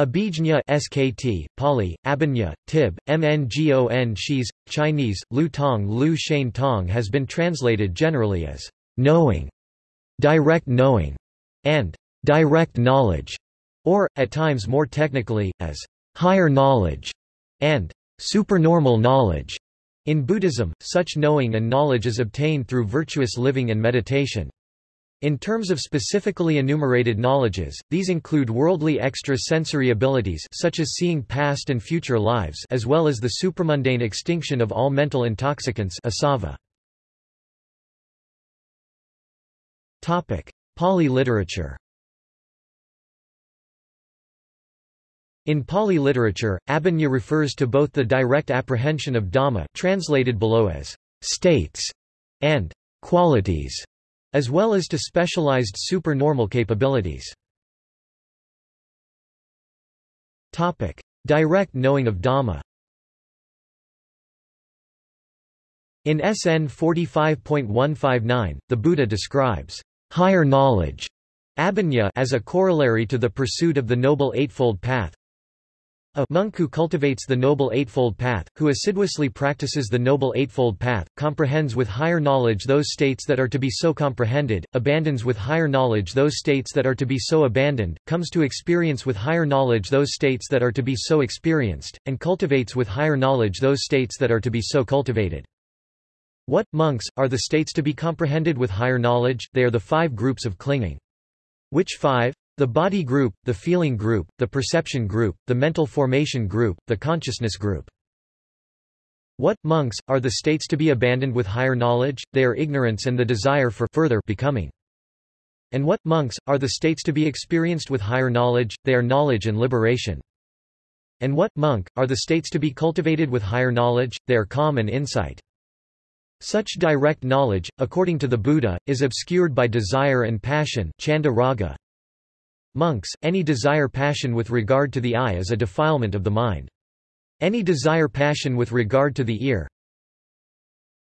Abhijña SKT, Pali, Abhinya, Tib, Mngon Shis, Chinese, Lu Tong Lu Shane Tong has been translated generally as knowing, direct knowing, and direct knowledge, or, at times more technically, as higher knowledge, and supernormal knowledge. In Buddhism, such knowing and knowledge is obtained through virtuous living and meditation. In terms of specifically enumerated knowledges, these include worldly extra-sensory abilities such as seeing past and future lives as well as the supramundane extinction of all mental intoxicants asava. Pali literature In Pali literature, abhinya refers to both the direct apprehension of Dhamma translated below as states and qualities as well as to specialized supernormal capabilities. Topic: Direct knowing of Dhamma. In SN 45.159, the Buddha describes higher knowledge Abhinya as a corollary to the pursuit of the Noble Eightfold Path, a monk who cultivates the Noble Eightfold Path, who assiduously practices the Noble Eightfold Path, comprehends with higher knowledge those states that are to be so comprehended, abandons with higher knowledge those states that are to be so abandoned, comes to experience with higher knowledge those states that are to be so experienced, and cultivates with higher knowledge those states that are to be so cultivated. What, monks, are the states to be comprehended with higher knowledge? They are the five groups of clinging. Which five? The body group, the feeling group, the perception group, the mental formation group, the consciousness group. What, monks, are the states to be abandoned with higher knowledge? They are ignorance and the desire for further becoming. And what, monks, are the states to be experienced with higher knowledge? They are knowledge and liberation. And what, monk, are the states to be cultivated with higher knowledge? They are calm and insight. Such direct knowledge, according to the Buddha, is obscured by desire and passion chanda raga, Monks, any desire passion with regard to the eye is a defilement of the mind. Any desire passion with regard to the ear,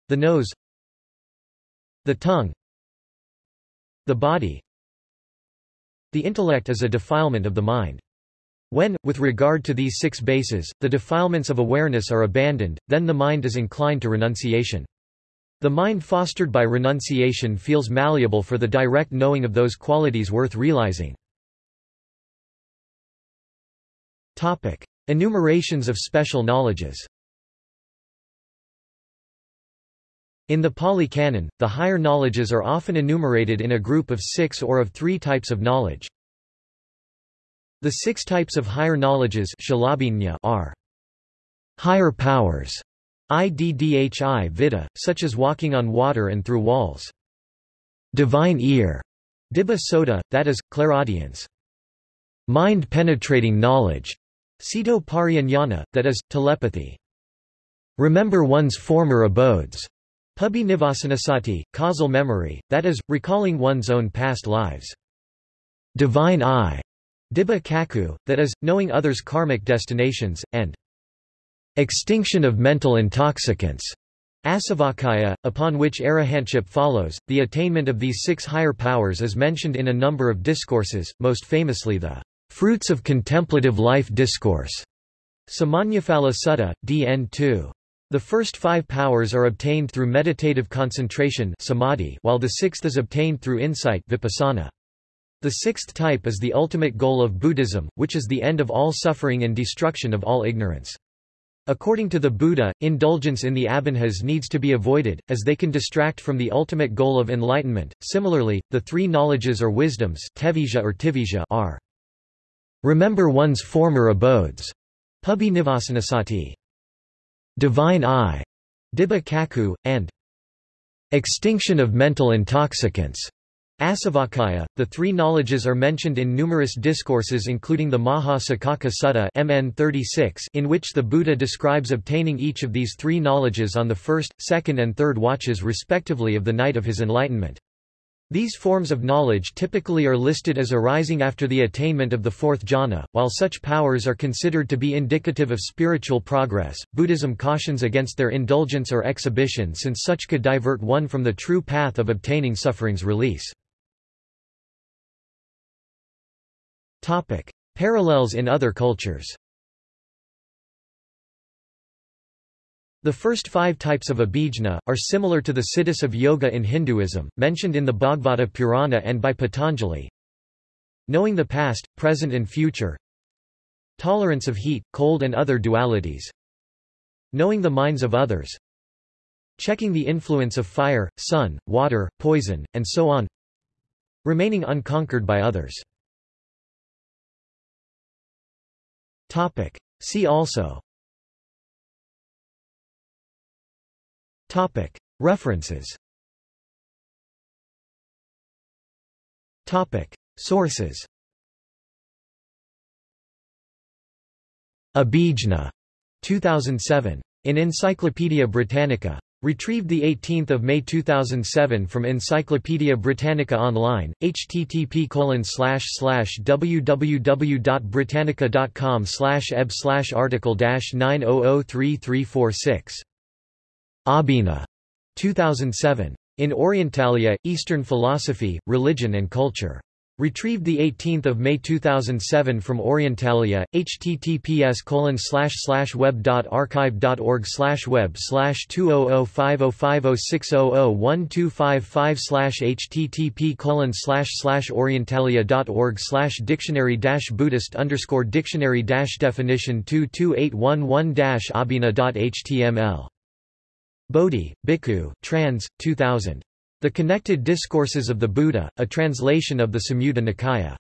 the nose, the tongue, the body, the intellect is a defilement of the mind. When, with regard to these six bases, the defilements of awareness are abandoned, then the mind is inclined to renunciation. The mind fostered by renunciation feels malleable for the direct knowing of those qualities worth realizing. Topic. Enumerations of special knowledges In the Pali Canon, the higher knowledges are often enumerated in a group of six or of three types of knowledge. The six types of higher knowledges are higher powers, iddhi vidha, such as walking on water and through walls. Divine ear, dibba sota, that is, clairaudience. Mind-penetrating knowledge, Cito that is, telepathy. Remember one's former abodes. Pubi nivasanasati, causal memory, that is, recalling one's own past lives. Divine eye, dibba cakkhu, that is, knowing others' karmic destinations, and extinction of mental intoxicants. Asavakkhaya, upon which arahantship follows, the attainment of these six higher powers is mentioned in a number of discourses, most famously the Fruits of Contemplative Life Discourse. Samannaphala Sutta, DN 2. The first five powers are obtained through meditative concentration samadhi, while the sixth is obtained through insight vipassana. The sixth type is the ultimate goal of Buddhism, which is the end of all suffering and destruction of all ignorance. According to the Buddha, indulgence in the abhinhas needs to be avoided, as they can distract from the ultimate goal of enlightenment. Similarly, the three knowledges or wisdoms or are Remember one's former abodes. Pubi nivasanasati. Divine eye. Dibba cakkhu, and extinction of mental intoxicants. Asavakkhaya, The three knowledges are mentioned in numerous discourses including the Maha Saccaka Sutta MN 36 in which the Buddha describes obtaining each of these three knowledges on the first, second and third watches respectively of the night of his enlightenment. These forms of knowledge typically are listed as arising after the attainment of the fourth jhana. While such powers are considered to be indicative of spiritual progress, Buddhism cautions against their indulgence or exhibition since such could divert one from the true path of obtaining suffering's release. Topic: Parallels in other cultures The first five types of abhijna, are similar to the siddhis of yoga in Hinduism, mentioned in the Bhagavata Purana and by Patanjali. Knowing the past, present and future. Tolerance of heat, cold and other dualities. Knowing the minds of others. Checking the influence of fire, sun, water, poison, and so on. Remaining unconquered by others. See also References Sources Abhijna, 2007. In Encyclopædia Britannica. Retrieved 18 May 2007 from Encyclopædia Britannica Online, http www.britannica.com eb article 9003346. Abhina. 2007. In Orientalia, Eastern Philosophy, Religion and Culture. Retrieved 18 May 2007 from Orientalia, https web.archive.org web 200505060012555 http orientalia.org dictionary Buddhist underscore dictionary definition 22811 abhina.html Bodhi, Bhikkhu, trans. 2000. The Connected Discourses of the Buddha, a translation of the Samyutta Nikaya.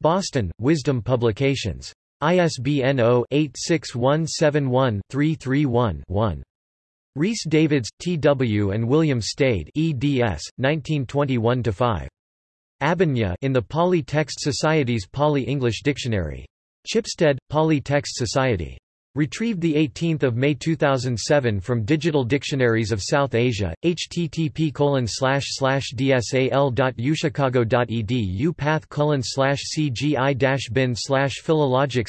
Boston, Wisdom Publications. ISBN 0-86171-331-1. Rhys Davids, T.W. and William Stede eds. 1921-5. Abhinya in the Pali Text Society's Pali-English Dictionary. Chipstead, Pali Text Society. Retrieved 18 May 2007 from Digital Dictionaries of South Asia, http dsal.uchicago.edu path cgi bin philologic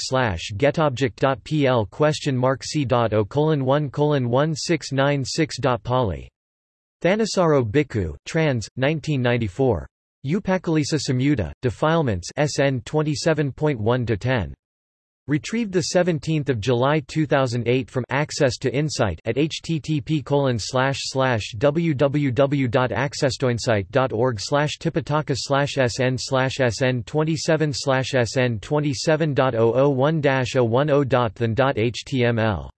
getobject.pl question mark c.o 1 1696.poly. Thanissaro Bhikkhu, trans. 1994. Upakkilesa Samyutta, Defilements SN 27.1-10. Retrieved 17 July 2008 from Access to Insight at http www.accesstoinsight.org tipitaka sn sn 27 sn 27.001-010.than.html.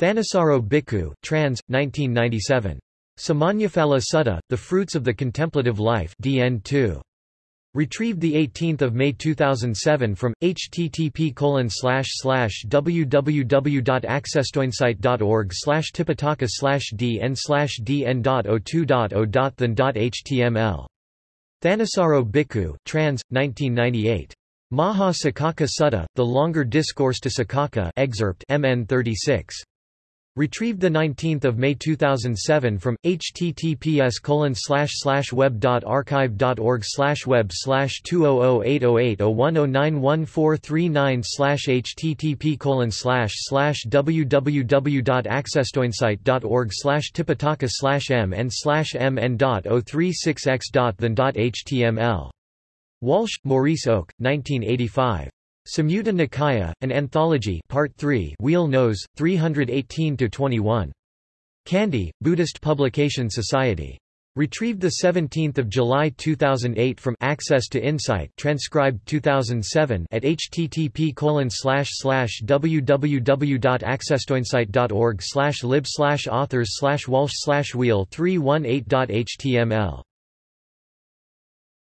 Thanissaro Bhikkhu, trans. 1997. Samannaphala Sutta, The Fruits of the Contemplative Life DN 2. Retrieved 18 May 2007 from http www.accesstoinsight.org tipitaka dn dn.02.0.than.html. Thanissaro Bhikkhu, trans. 1998. Maha Saccaka Sutta, The Longer Discourse to Saccaka excerpt MN 36. Retrieved 19 May 2007 from https web.archive.org web 200808010911439 http www.accesstoinsight.org tipitaka slash mn mn.036x.than.html. Walsh, Maurice Oak, 1985. Samyutta Nikaya, an anthology Part 3 Wheel Nose, 318-21. Kandy, Buddhist Publication Society. Retrieved 17 July 2008 from Access to Insight transcribed 2007 at http www.accesstoinsight.org lib authors slash walsh wheel 318.html